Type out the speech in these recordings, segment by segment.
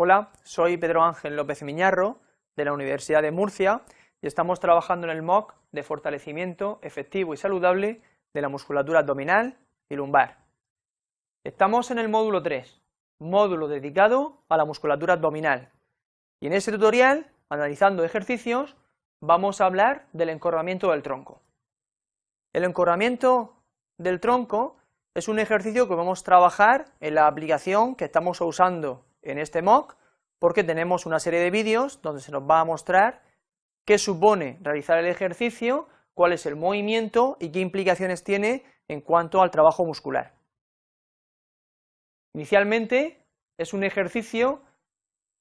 Hola, soy Pedro Ángel López Miñarro, de la Universidad de Murcia, y estamos trabajando en el MOOC de fortalecimiento efectivo y saludable de la musculatura abdominal y lumbar. Estamos en el módulo 3, módulo dedicado a la musculatura abdominal, y en este tutorial, analizando ejercicios, vamos a hablar del encorvamiento del tronco. El encorvamiento del tronco es un ejercicio que vamos a trabajar en la aplicación que estamos usando en este MOOC porque tenemos una serie de vídeos donde se nos va a mostrar qué supone realizar el ejercicio, cuál es el movimiento y qué implicaciones tiene en cuanto al trabajo muscular. Inicialmente es un ejercicio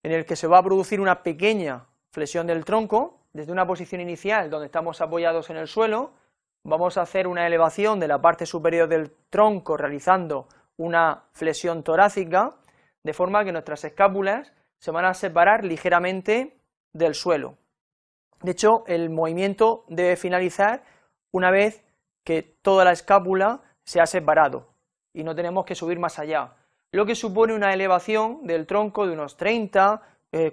en el que se va a producir una pequeña flexión del tronco desde una posición inicial donde estamos apoyados en el suelo, vamos a hacer una elevación de la parte superior del tronco realizando una flexión torácica de forma que nuestras escápulas se van a separar ligeramente del suelo. De hecho, el movimiento debe finalizar una vez que toda la escápula se ha separado y no tenemos que subir más allá, lo que supone una elevación del tronco de unos 30,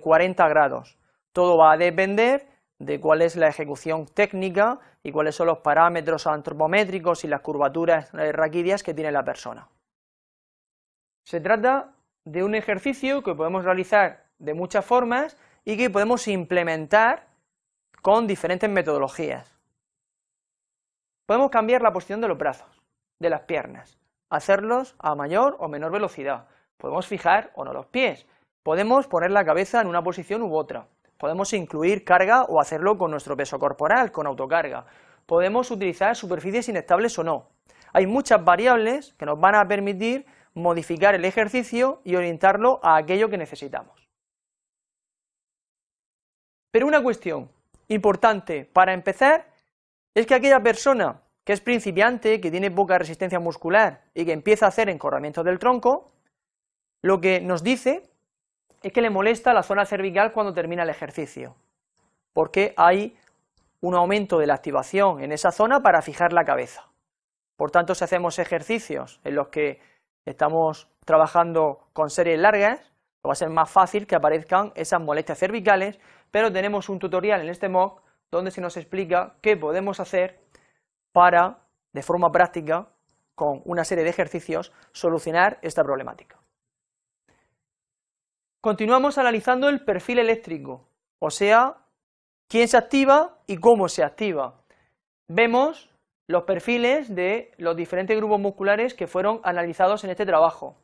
40 eh, grados. Todo va a depender de cuál es la ejecución técnica y cuáles son los parámetros antropométricos y las curvaturas eh, raquídeas que tiene la persona. Se trata de un ejercicio que podemos realizar de muchas formas y que podemos implementar con diferentes metodologías. Podemos cambiar la posición de los brazos, de las piernas, hacerlos a mayor o menor velocidad, podemos fijar o no los pies, podemos poner la cabeza en una posición u otra, podemos incluir carga o hacerlo con nuestro peso corporal, con autocarga, podemos utilizar superficies inestables o no. Hay muchas variables que nos van a permitir modificar el ejercicio y orientarlo a aquello que necesitamos. Pero una cuestión importante para empezar es que aquella persona que es principiante, que tiene poca resistencia muscular y que empieza a hacer encorramiento del tronco, lo que nos dice es que le molesta la zona cervical cuando termina el ejercicio, porque hay un aumento de la activación en esa zona para fijar la cabeza. Por tanto, si hacemos ejercicios en los que estamos trabajando con series largas, va a ser más fácil que aparezcan esas molestias cervicales, pero tenemos un tutorial en este MOOC donde se nos explica qué podemos hacer para, de forma práctica, con una serie de ejercicios, solucionar esta problemática. Continuamos analizando el perfil eléctrico, o sea, quién se activa y cómo se activa. Vemos los perfiles de los diferentes grupos musculares que fueron analizados en este trabajo.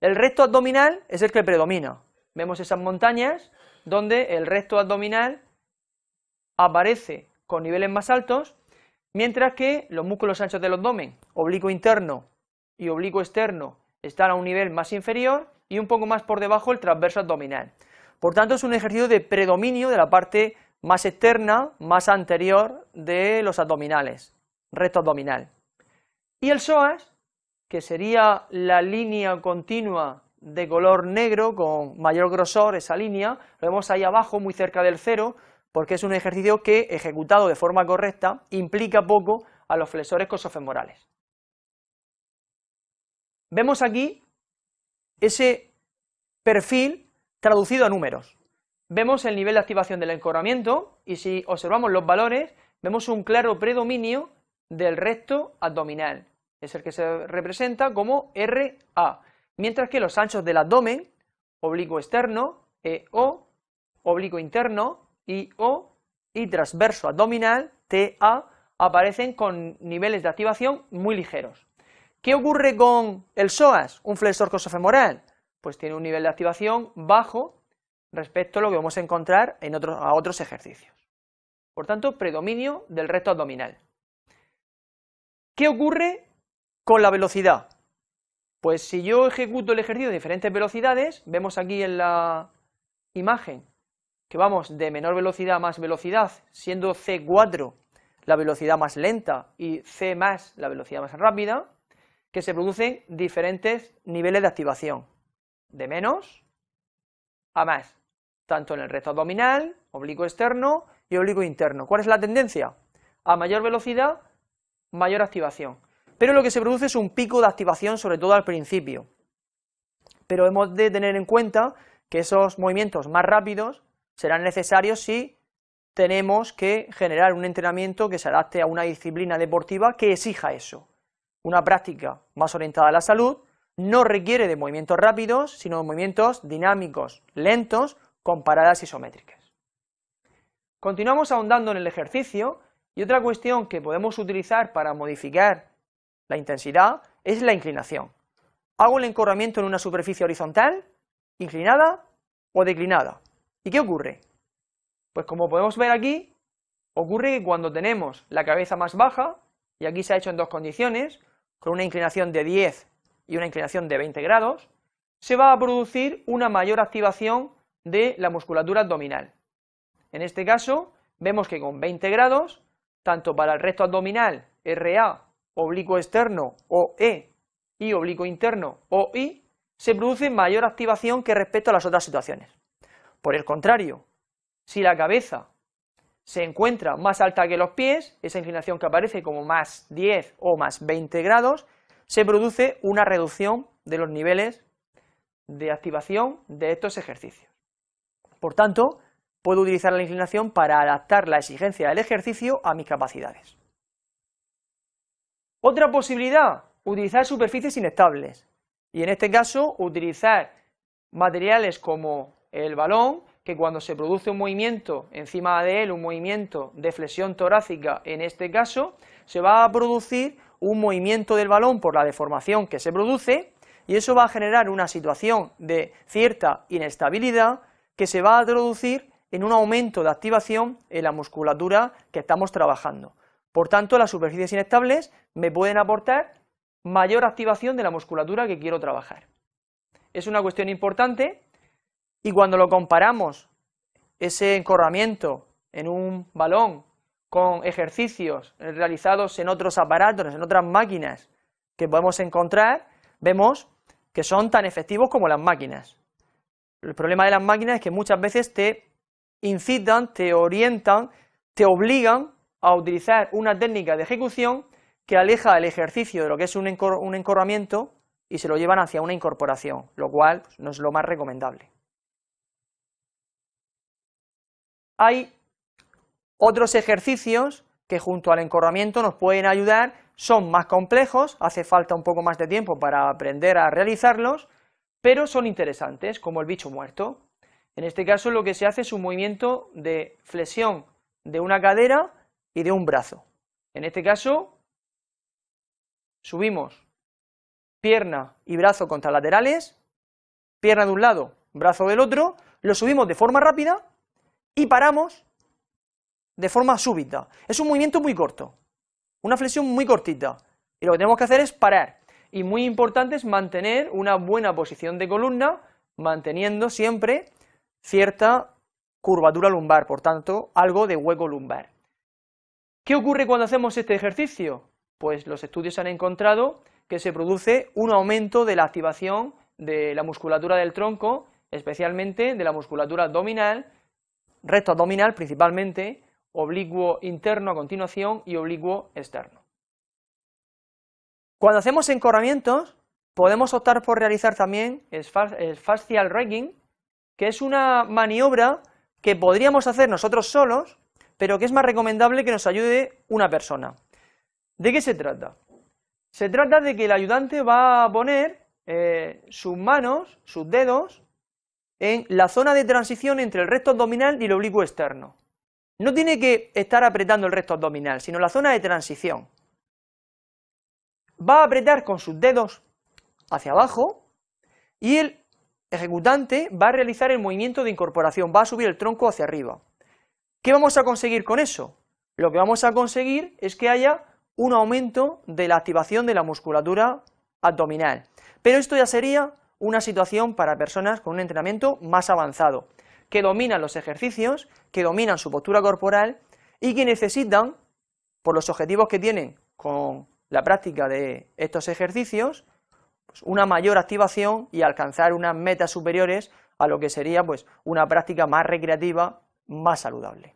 El recto abdominal es el que predomina. Vemos esas montañas donde el recto abdominal aparece con niveles más altos, mientras que los músculos anchos del abdomen, oblicuo interno y oblicuo externo, están a un nivel más inferior y un poco más por debajo el transverso abdominal. Por tanto, es un ejercicio de predominio de la parte más externa, más anterior de los abdominales recto abdominal. Y el psoas, que sería la línea continua de color negro con mayor grosor, esa línea, lo vemos ahí abajo, muy cerca del cero, porque es un ejercicio que, ejecutado de forma correcta, implica poco a los flexores cosofemorales. Vemos aquí ese perfil traducido a números. Vemos el nivel de activación del encorvamiento y si observamos los valores, vemos un claro predominio del recto abdominal, es el que se representa como RA, mientras que los anchos del abdomen, oblicuo externo, EO, oblicuo interno, IO, y transverso abdominal, TA, aparecen con niveles de activación muy ligeros. ¿Qué ocurre con el psoas, un flexor cosofemoral? Pues tiene un nivel de activación bajo respecto a lo que vamos a encontrar en a otros ejercicios. Por tanto, predominio del recto abdominal. ¿Qué ocurre con la velocidad? Pues si yo ejecuto el ejercicio de diferentes velocidades, vemos aquí en la imagen que vamos de menor velocidad a más velocidad, siendo C4 la velocidad más lenta y C más la velocidad más rápida, que se producen diferentes niveles de activación, de menos a más, tanto en el recto abdominal, oblicuo externo y oblicuo interno. ¿Cuál es la tendencia? A mayor velocidad, mayor activación. Pero lo que se produce es un pico de activación, sobre todo al principio. Pero hemos de tener en cuenta que esos movimientos más rápidos serán necesarios si tenemos que generar un entrenamiento que se adapte a una disciplina deportiva que exija eso. Una práctica más orientada a la salud no requiere de movimientos rápidos, sino de movimientos dinámicos, lentos, con paradas isométricas. Continuamos ahondando en el ejercicio y otra cuestión que podemos utilizar para modificar la intensidad es la inclinación. Hago el encorramiento en una superficie horizontal, inclinada o declinada. ¿Y qué ocurre? Pues como podemos ver aquí, ocurre que cuando tenemos la cabeza más baja, y aquí se ha hecho en dos condiciones, con una inclinación de 10 y una inclinación de 20 grados, se va a producir una mayor activación de la musculatura abdominal. En este caso, vemos que con 20 grados, tanto para el recto abdominal, RA, oblicuo externo, OE, y oblicuo interno, OI, se produce mayor activación que respecto a las otras situaciones. Por el contrario, si la cabeza se encuentra más alta que los pies, esa inclinación que aparece como más 10 o más 20 grados, se produce una reducción de los niveles de activación de estos ejercicios. Por tanto, puedo utilizar la inclinación para adaptar la exigencia del ejercicio a mis capacidades. Otra posibilidad, utilizar superficies inestables, y en este caso utilizar materiales como el balón, que cuando se produce un movimiento encima de él, un movimiento de flexión torácica en este caso, se va a producir un movimiento del balón por la deformación que se produce, y eso va a generar una situación de cierta inestabilidad que se va a traducir en un aumento de activación en la musculatura que estamos trabajando. Por tanto, las superficies inestables me pueden aportar mayor activación de la musculatura que quiero trabajar. Es una cuestión importante y cuando lo comparamos, ese encorramiento en un balón con ejercicios realizados en otros aparatos, en otras máquinas que podemos encontrar, vemos que son tan efectivos como las máquinas. El problema de las máquinas es que muchas veces te incitan, te orientan, te obligan a utilizar una técnica de ejecución que aleja el ejercicio de lo que es un, encorramiento y se lo llevan hacia una incorporación, lo cual no es lo más recomendable. Hay otros ejercicios que junto al encorramiento nos pueden ayudar, son más complejos, hace falta un poco más de tiempo para aprender a realizarlos, pero son interesantes, como el bicho muerto. En este caso lo que se hace es un movimiento de flexión de una cadera y de un brazo. En este caso, subimos pierna y brazo contralaterales, pierna de un lado, brazo del otro, lo subimos de forma rápida y paramos de forma súbita. Es un movimiento muy corto, una flexión muy cortita, y lo que tenemos que hacer es parar. Y muy importante es mantener una buena posición de columna, manteniendo siempre cierta curvatura lumbar, por tanto, algo de hueco lumbar. ¿Qué ocurre cuando hacemos este ejercicio? Pues los estudios han encontrado que se produce un aumento de la activación de la musculatura del tronco, especialmente de la musculatura abdominal, recto abdominal principalmente, oblicuo interno a continuación y oblicuo externo. Cuando hacemos encorramientos, podemos optar por realizar también el fascial raking, que es una maniobra que podríamos hacer nosotros solos, pero que es más recomendable que nos ayude una persona. ¿De qué se trata? Se trata de que el ayudante va a poner eh, sus manos, sus dedos, en la zona de transición entre el recto abdominal y el oblicuo externo. No tiene que estar apretando el recto abdominal, sino la zona de transición. Va a apretar con sus dedos hacia abajo y el ejecutante va a realizar el movimiento de incorporación, va a subir el tronco hacia arriba. ¿Qué vamos a conseguir con eso? Lo que vamos a conseguir es que haya un aumento de la activación de la musculatura abdominal, pero esto ya sería una situación para personas con un entrenamiento más avanzado, que dominan los ejercicios, que dominan su postura corporal y que necesitan, por los objetivos que tienen con la práctica de estos ejercicios, pues, una mayor activación y alcanzar unas metas superiores a lo que sería pues, una práctica más recreativa, más saludable.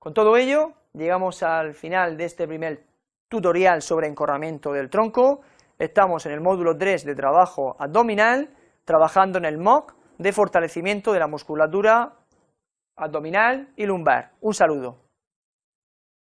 Con todo ello, llegamos al final de este primer tutorial sobre encorramiento del tronco, estamos en el módulo 3 de trabajo abdominal, trabajando en el MOC, de fortalecimiento de la musculatura abdominal y lumbar. Un saludo.